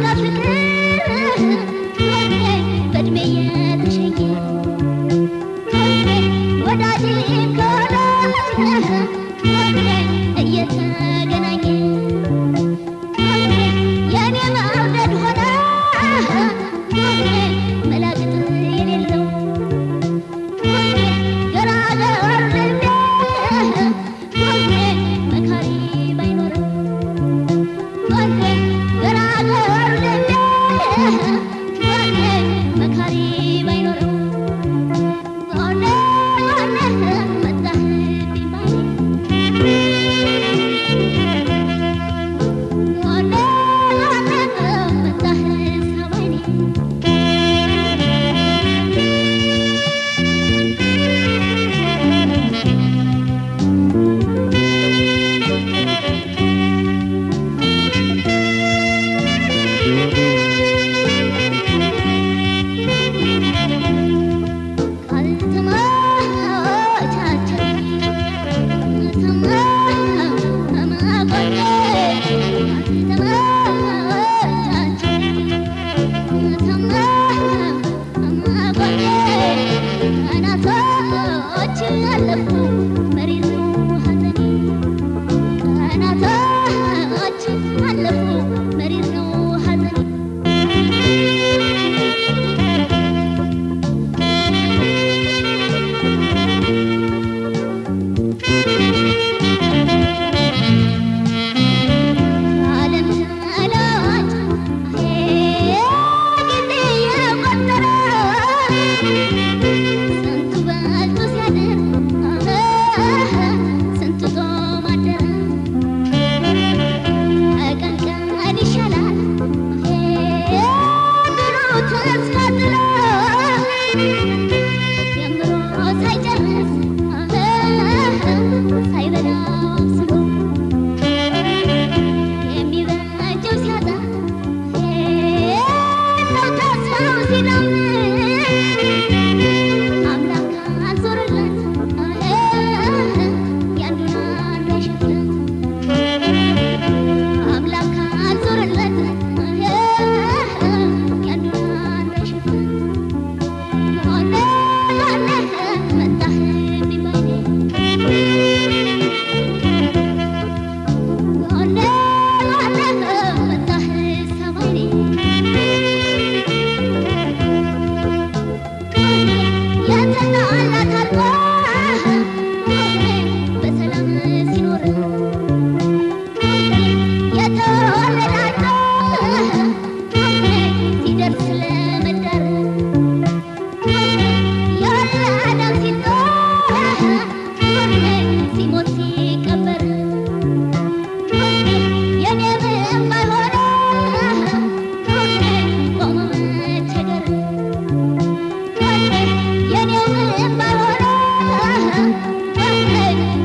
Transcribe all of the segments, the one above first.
Hablas de qué?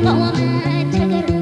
Oh woman.